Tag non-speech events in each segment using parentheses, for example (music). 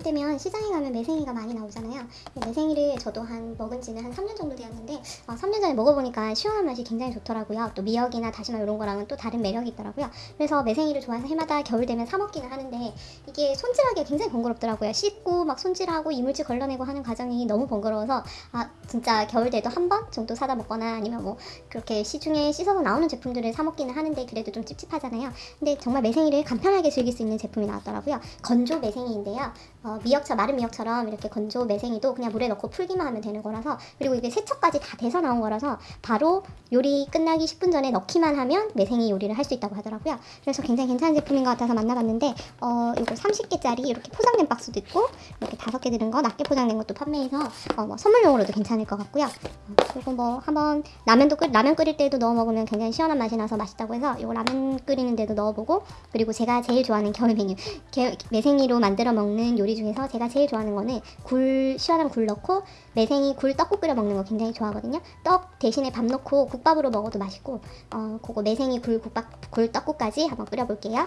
이맘때면 시장에 가면 매생이가 많이 나오잖아요. 매생이를 저도 한 먹은 지는 한 3년 정도 되었는데 어, 3년 전에 먹어보니까 시원한 맛이 굉장히 좋더라고요. 또 미역이나 다시마 이런 거랑은 또 다른 매력이 있더라고요. 그래서 매생이를 좋아해서 해마다 겨울 되면 사 먹기는 하는데 이게 손질하기가 굉장히 번거롭더라고요. 씻고 막 손질하고 이물질 걸러내고 하는 과정이 너무 번거로워서 아 진짜 겨울 돼도 한 번 정도 사다 먹거나 아니면 뭐 그렇게 시중에 씻어서 나오는 제품들을 사 먹기는 하는데 그래도 좀 찝찝하잖아요. 근데 정말 매생이를 간편하게 즐길 수 있는 제품이 나왔더라고요. 건조 매생이인데요. 어, 미역처 마른 미역처럼 이렇게 건조 매생이도 그냥 물에 넣고 풀기만 하면 되는 거라서 그리고 이게 세척까지 다 돼서 나온 거라서 바로 요리 끝나기 10분 전에 넣기만 하면 매생이 요리를 할 수 있다고 하더라고요. 그래서 굉장히 괜찮은 제품인 것 같아서 만나봤는데 어, 이거 30개짜리 이렇게 포장된 박스도 있고 이렇게 다섯 개 들은 거 낮게 포장된 것도 판매해서 어, 뭐 선물용으로도 괜찮을 것 같고요. 어, 그리고 뭐 한번 라면도 끓 라면 끓일 때도 넣어 먹으면 굉장히 시원한 맛이 나서 맛있다고 해서 이거 라면 끓이는 데도 넣어보고 그리고 제가 제일 좋아하는 겨울 메뉴 게, 매생이로 만들어 먹는 요리 중에서 제가 제일 좋아하는 거는 굴 시원한 굴 넣고 매생이 굴 떡국 끓여 먹는 거 굉장히 좋아하거든요. 떡 대신에 밥 넣고 국밥으로 먹어도 맛있고 어 그거 매생이 굴 국밥 굴 떡국까지 한번 끓여볼게요.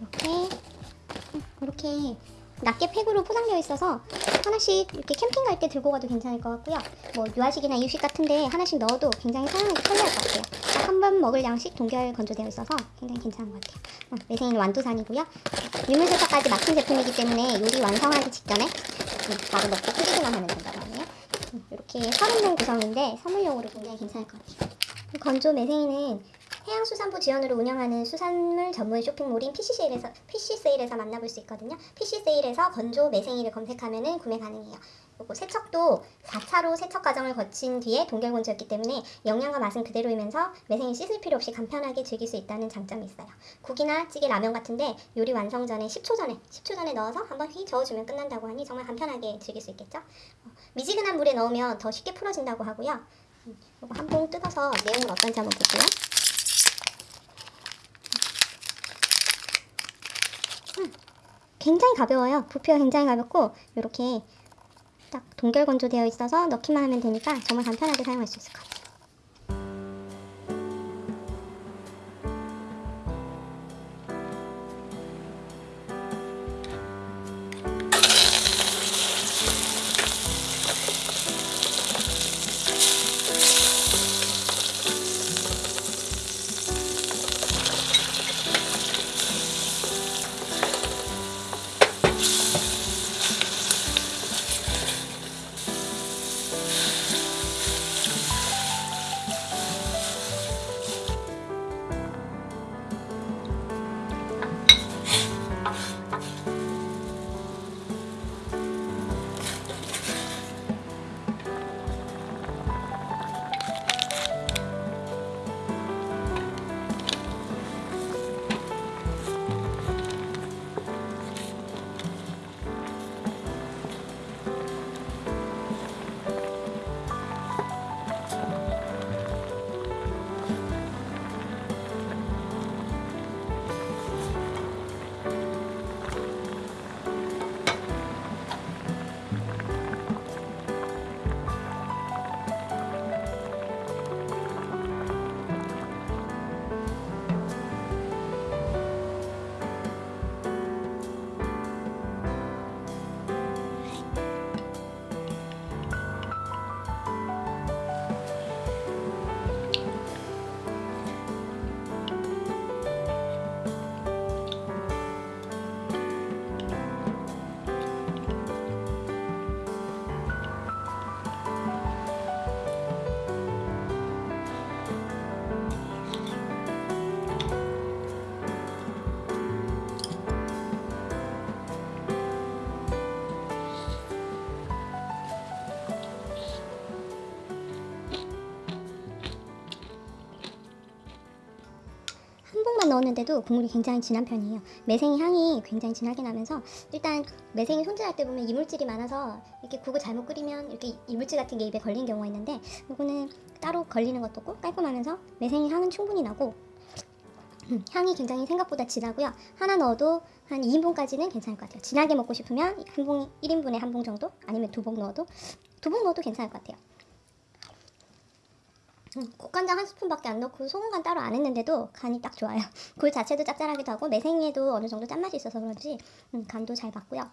이렇게 이렇게 낱개 팩으로 포장되어 있어서 하나씩 이렇게 캠핑 갈 때 들고 가도 괜찮을 것 같고요. 뭐 유아식이나 이유식 같은데 하나씩 넣어도 굉장히 사용하기 편리할 것 같아요. 한 번 먹을 양씩 동결 건조되어 있어서 굉장히 괜찮은 것 같아요. 어, 매생이는 완도산이고요. 유물세차까지 맡은 제품이기 때문에 요리 완성하기 직전에 음, 바로 넣고 끓이기만 하면 된다고 하네요. 음, 이렇게 30종 구성인데 선물용으로 굉장히 괜찮을 것 같아요. 이 건조 매생이는 해양수산부 지원으로 운영하는 수산물 전문 쇼핑몰인 PC세일에서, PC세일에서 만나볼 수 있거든요. PC세일에서 건조 매생이를 검색하면 구매 가능해요. 그리고 세척도 4차로 세척 과정을 거친 뒤에 동결 건조였기 때문에 영양과 맛은 그대로이면서 매생이 씻을 필요 없이 간편하게 즐길 수 있다는 장점이 있어요. 국이나 찌개, 라면 같은데 요리 완성 전에 10초 전에 10초 전에 넣어서 한번 휘 저어주면 끝난다고 하니 정말 간편하게 즐길 수 있겠죠. 어, 미지근한 물에 넣으면 더 쉽게 풀어진다고 하고요. 음, 이거 한 봉 뜯어서 내용은 어떤지 한번 볼게요. 음, 굉장히 가벼워요. 부피가 굉장히 가볍고 이렇게 딱 동결 건조되어 있어서 넣기만 하면 되니까 정말 간편하게 사용할 수 있을 것 같아요. 넣었는데도 국물이 굉장히 진한 편이에요. 매생이 향이 굉장히 진하게 나면서 일단 매생이 손질할 때 보면 이물질이 많아서 이렇게 국을 잘못 끓이면 이렇게 이물질 같은 게 입에 걸리는 경우가 있는데 이거는 따로 걸리는 것도 없고 깔끔하면서 매생이 향은 충분히 나고 음, 향이 굉장히 생각보다 진하고요. 하나 넣어도 한 2인분까지는 괜찮을 것 같아요. 진하게 먹고 싶으면 한 봉, 1인분에 한 봉 정도? 아니면 두 봉 넣어도 두 봉 넣어도 괜찮을 것 같아요. 음, 국간장 한 스푼밖에 안 넣고 소금간 따로 안 했는데도 간이 딱 좋아요. (laughs) 굴 자체도 짭짤하기도 하고 매생이에도 어느 정도 짠맛이 있어서 그런지 음, 간도 잘 맞고요.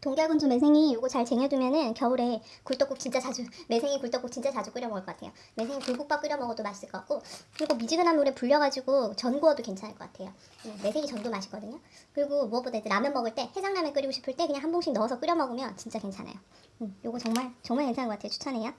동결군주 매생이 요거 잘 쟁여두면은 겨울에 굴떡국 진짜 자주 (laughs) 매생이 굴떡국 진짜 자주 끓여 먹을 것 같아요. 매생이 굴국밥 끓여 먹어도 맛있을 것 같고 그리고 미지근한 물에 불려가지고 전 구워도 괜찮을 것 같아요. 음, 매생이 전도 맛있거든요. 그리고 무엇보다 이제 라면 먹을 때 해장라면 끓이고 싶을 때 그냥 한 봉씩 넣어서 끓여 먹으면 진짜 괜찮아요. 음, 요거 정말 정말 괜찮은 것 같아요. 추천해요.